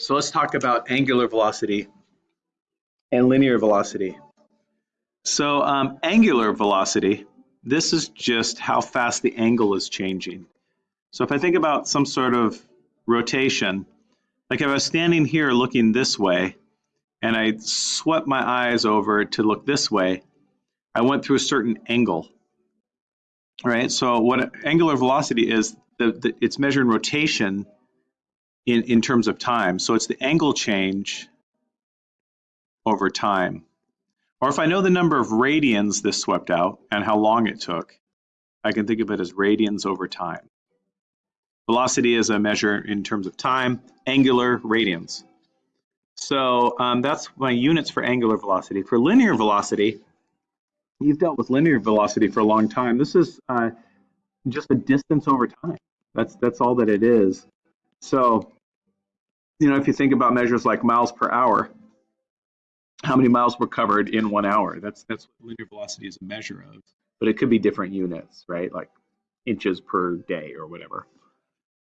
So let's talk about angular velocity and linear velocity. So um, angular velocity, this is just how fast the angle is changing. So if I think about some sort of rotation, like if I was standing here looking this way, and I swept my eyes over to look this way, I went through a certain angle, right? So what angular velocity is, the, the, it's measuring rotation in, in terms of time. So it's the angle change over time. Or if I know the number of radians this swept out and how long it took, I can think of it as radians over time. Velocity is a measure in terms of time, angular radians. So um, that's my units for angular velocity. For linear velocity, you've dealt with linear velocity for a long time. This is uh, just a distance over time. That's that's all that it is. So, you know, if you think about measures like miles per hour, how many miles were covered in one hour? That's that's what linear velocity is a measure of. But it could be different units, right? Like inches per day or whatever.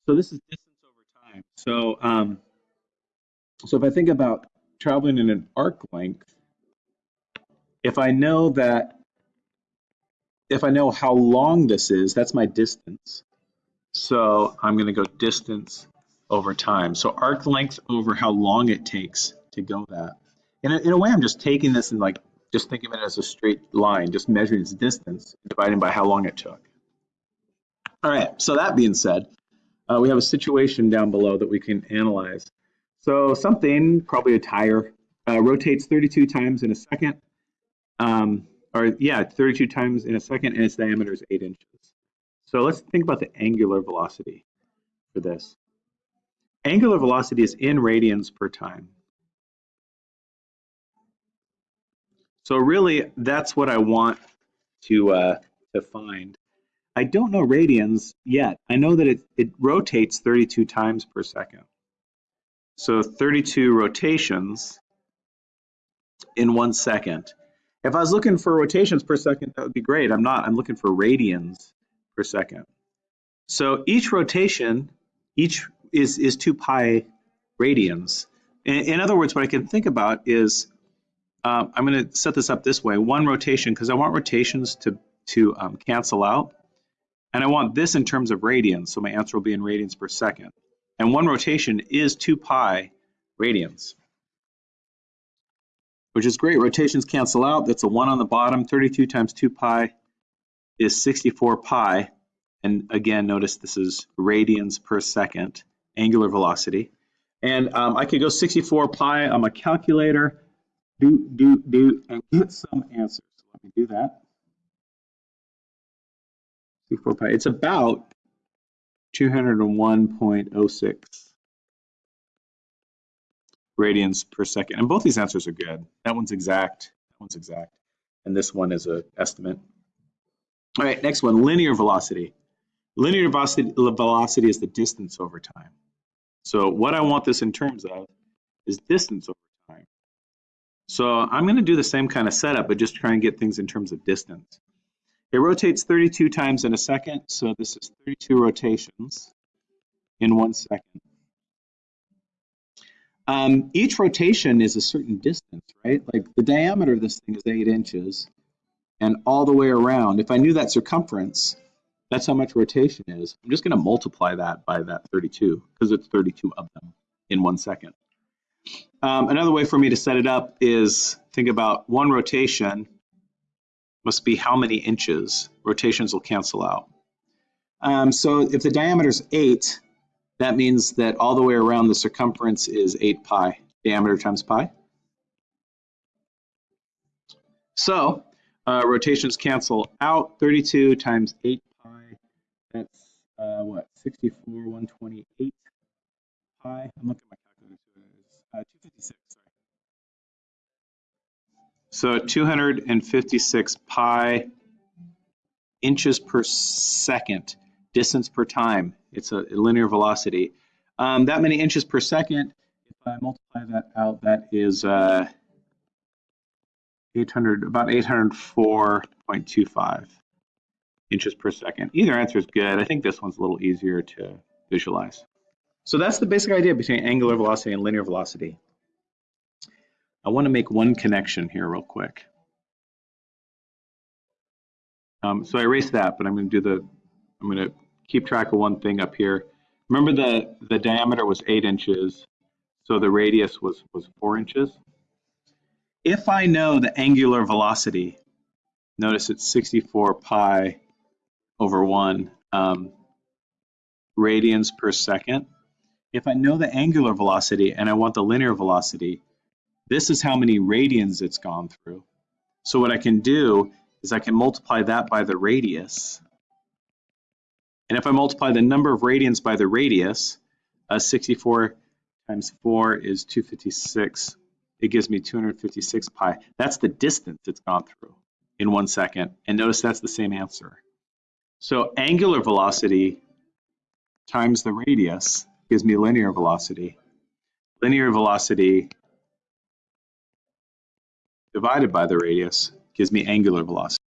So this is distance over time. So um, so if I think about traveling in an arc length, if I know that if I know how long this is, that's my distance. So I'm going to go distance over time. So arc length over how long it takes to go that. In a, in a way, I'm just taking this and like just think of it as a straight line, just measuring its distance, dividing by how long it took. All right, so that being said, uh, we have a situation down below that we can analyze. So something, probably a tire, uh, rotates 32 times in a second, um, or yeah, 32 times in a second, and its diameter is 8 inches. So let's think about the angular velocity for this. Angular velocity is in radians per time. So really, that's what I want to uh, to find. I don't know radians yet. I know that it, it rotates 32 times per second. So 32 rotations in one second. If I was looking for rotations per second, that would be great. I'm not. I'm looking for radians per second. So each rotation, each is, is 2 pi radians. In, in other words, what I can think about is, um, I'm going to set this up this way. One rotation, because I want rotations to, to um, cancel out. And I want this in terms of radians, so my answer will be in radians per second. And one rotation is 2 pi radians, which is great. Rotations cancel out. That's a 1 on the bottom. 32 times 2 pi is 64 pi. And again, notice this is radians per second, angular velocity. And um, I could go 64 pi on my calculator, do, do, do, and get some answers. Let me do that. 64 pi. It's about 201.06 radians per second. And both these answers are good. That one's exact, that one's exact. And this one is an estimate. All right, next one, linear velocity. Linear velocity, velocity is the distance over time. So what I want this in terms of is distance over time. So I'm going to do the same kind of setup, but just try and get things in terms of distance. It rotates 32 times in a second, so this is 32 rotations in one second. Um, each rotation is a certain distance, right? Like the diameter of this thing is 8 inches, and all the way around, if I knew that circumference, that's how much rotation is. I'm just going to multiply that by that 32, because it's 32 of them in one second. Um, another way for me to set it up is think about one rotation must be how many inches. Rotations will cancel out. Um, so if the diameter is 8, that means that all the way around the circumference is 8 pi, diameter times pi. So uh, rotations cancel out. 32 times 8 pi, that's uh, what, 64, 128 pi. I'm looking at my calculator. Uh, 256. So 256 pi inches per second, distance per time. It's a linear velocity. Um, that many inches per second, if I multiply that out, that is uh, 800, about 804.25 inches per second. Either answer is good. I think this one's a little easier to visualize. So that's the basic idea between angular velocity and linear velocity. I want to make one connection here real quick. Um, so I erased that, but I'm going to do the, I'm going to keep track of one thing up here. Remember the, the diameter was eight inches, so the radius was, was four inches. If I know the angular velocity, notice it's 64 pi over one um, radians per second. If I know the angular velocity and I want the linear velocity, this is how many radians it's gone through. So what I can do is I can multiply that by the radius. And if I multiply the number of radians by the radius, uh, 64 times 4 is 256. It gives me 256 pi. That's the distance it's gone through in one second. And notice that's the same answer. So angular velocity times the radius gives me linear velocity. Linear velocity divided by the radius gives me angular velocity.